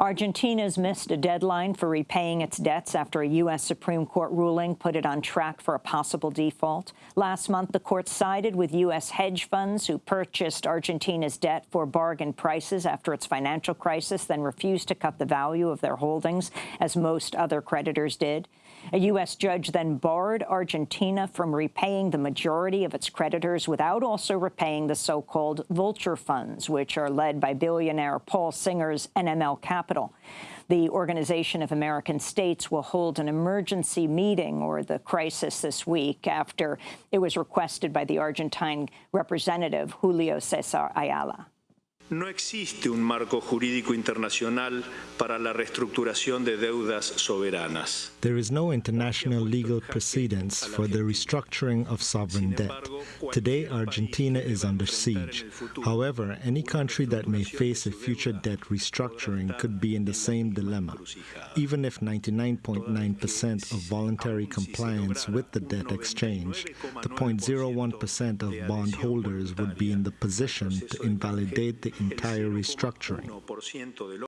Argentina's missed a deadline for repaying its debts after a U.S. Supreme Court ruling put it on track for a possible default. Last month, the court sided with U.S. hedge funds who purchased Argentina's debt for bargain prices after its financial crisis, then refused to cut the value of their holdings, as most other creditors did. A U.S. judge then barred Argentina from repaying the majority of its creditors without also repaying the so-called vulture funds, which are led by billionaire Paul Singer's NML Capital. The Organization of American States will hold an emergency meeting or the crisis this week after it was requested by the Argentine representative Julio Cesar Ayala. No existe un marco jurídico internacional para la reestructuración de deudas soberanas. There is no international legal precedence for the restructuring of sovereign debt. Today, Argentina is under siege. However, any country that may face a future debt restructuring could be in the same dilemma. Even if 99.9% of voluntary compliance with the debt exchange, the 0.01% of bondholders would be in the position to invalidate the entire restructuring.